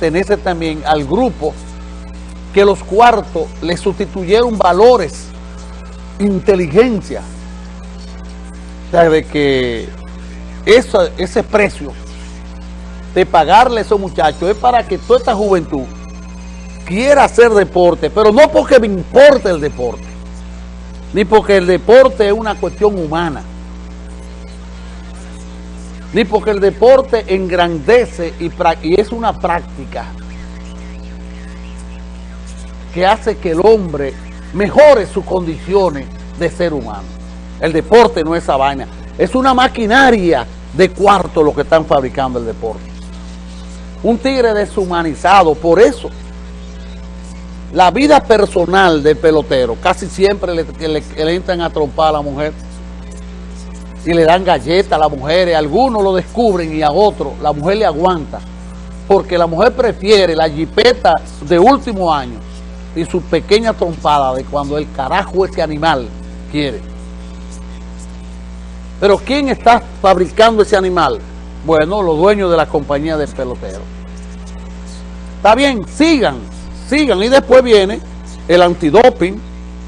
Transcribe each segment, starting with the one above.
pertenece también al grupo que los cuartos le sustituyeron valores, inteligencia, o sea, de que ese precio de pagarle a esos muchachos es para que toda esta juventud quiera hacer deporte, pero no porque me importe el deporte, ni porque el deporte es una cuestión humana, ni porque el deporte engrandece y, es una práctica que hace que el hombre mejore sus condiciones de ser humano. El deporte no es esa vaina, es una maquinaria de cuarto lo que están fabricando el deporte. Un tigre deshumanizado, por eso la vida personal del pelotero casi siempre le, entran a trompar a la mujer y le dan galletas a las mujeres, algunos lo descubren y a otros la mujer le aguanta porque la mujer prefiere la jipeta de último año y su pequeña trompada de cuando el carajo ese animal quiere. Pero ¿quién está fabricando ese animal? Bueno, los dueños de la compañía de pelotero. Está bien, sigan, sigan. Y después viene el antidoping,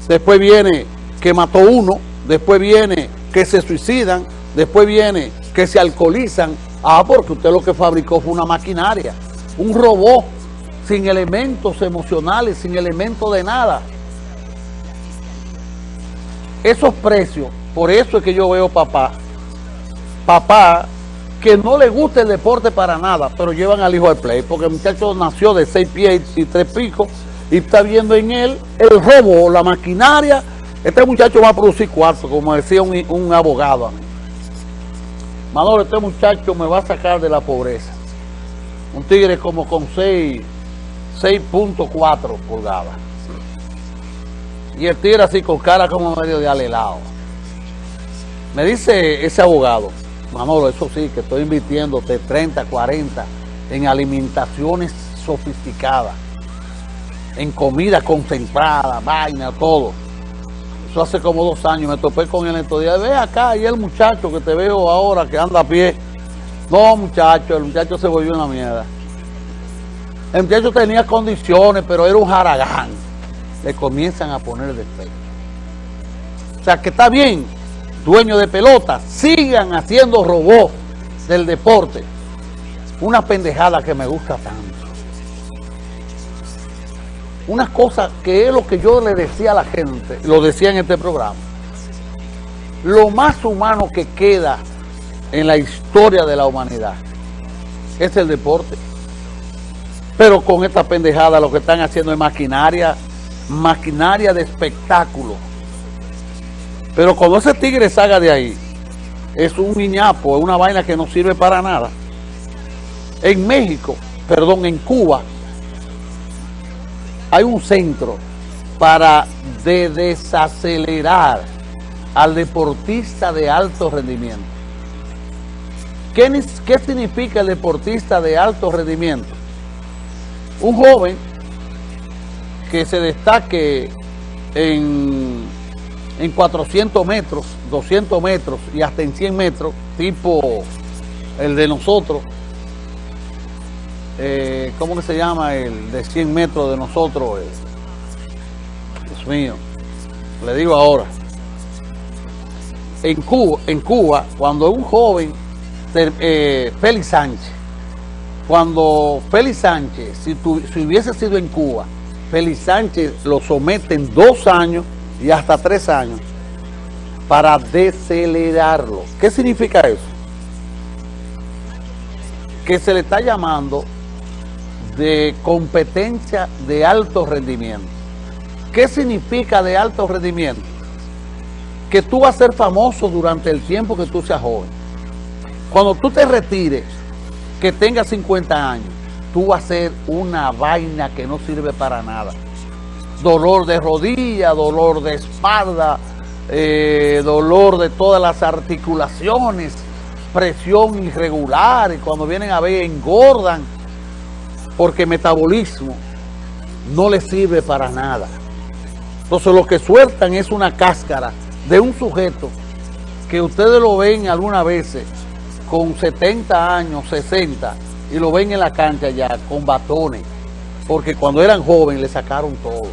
después viene que mató uno, después viene que se suicidan, después viene que se alcoholizan. Ah, porque usted lo que fabricó fue una maquinaria, un robot sin elementos emocionales, sin elementos de nada. Esos precios, por eso es que yo veo papá, papá que no le gusta el deporte para nada, pero llevan al hijo al play, porque el muchacho nació de seis pies y tres picos y está viendo en él el robo, la maquinaria. Este muchacho va a producir cuarto, como decía un, un abogado. Manolo, este muchacho me va a sacar de la pobreza. Un tigre como con 6.4 pulgadas. Y el tigre así con cara como medio de alelado. Me dice ese abogado, Manolo, eso sí, que estoy invirtiendo de 30, 40 en alimentaciones sofisticadas, en comida concentrada, vaina, todo. Eso hace como dos años, me topé con él estos días. Ve acá, y el muchacho que te veo ahora, que anda a pie. No, muchacho, el muchacho se volvió una mierda. El muchacho tenía condiciones, pero era un jaragán. Le comienzan a poner defecto. O sea, que está bien, dueños de pelota, sigan haciendo robots del deporte. Una pendejada que me gusta tanto. Una cosa que es lo que yo le decía a la gente, lo decía en este programa. Lo más humano que queda en la historia de la humanidad es el deporte. Pero con esta pendejada lo que están haciendo es maquinaria, maquinaria de espectáculo pero cuando ese tigre salga de ahí, es un niñapo, es una vaina que no sirve para nada. En México, perdón, en Cuba, hay un centro para desacelerar al deportista de alto rendimiento. ¿Qué, ¿Qué significa el deportista de alto rendimiento? Un joven que se destaque en en 400 metros, 200 metros y hasta en 100 metros, tipo el de nosotros. Eh, ¿Cómo que se llama el de 100 metros de nosotros? Dios mío, le digo ahora. En Cuba, en Cuba cuando un joven, eh, Félix Sánchez, cuando Félix Sánchez, si, si hubiese sido en Cuba, Félix Sánchez lo somete en dos años y hasta tres años para decelerarlo. ¿Qué significa eso? Que se le está llamando de competencia de alto rendimiento. ¿Qué significa de alto rendimiento? Que tú vas a ser famoso durante el tiempo que tú seas joven. Cuando tú te retires, que tengas 50 años, tú vas a ser una vaina que no sirve para nada dolor de rodilla, dolor de espalda, eh, dolor de todas las articulaciones, presión irregular, y cuando vienen a ver engordan, porque metabolismo no les sirve para nada. Entonces lo que sueltan es una cáscara de un sujeto que ustedes lo ven algunas veces con 70 años, 60, y lo ven en la cancha ya con batones, porque cuando eran jóvenes le sacaron todo.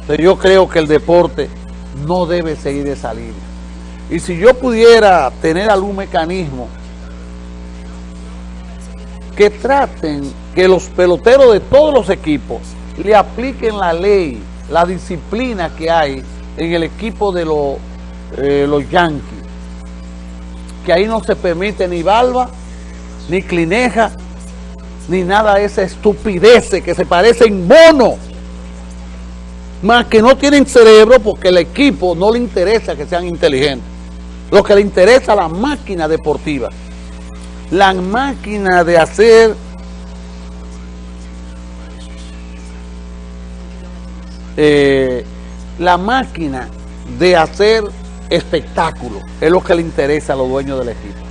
Entonces yo creo que el deporte no debe seguir de salir. Y si yo pudiera tener algún mecanismo que traten que los peloteros de todos los equipos le apliquen la ley, la disciplina que hay en el equipo de los, eh, los Yankees. Que ahí no se permite ni balba, ni clineja, ni nada de esa estupidez que se parecen mono. Más que no tienen cerebro porque el equipo no le interesa que sean inteligentes. Lo que le interesa a la máquina deportiva. La máquina de hacer eh, la máquina de hacer espectáculo es lo que le interesa a los dueños del equipo.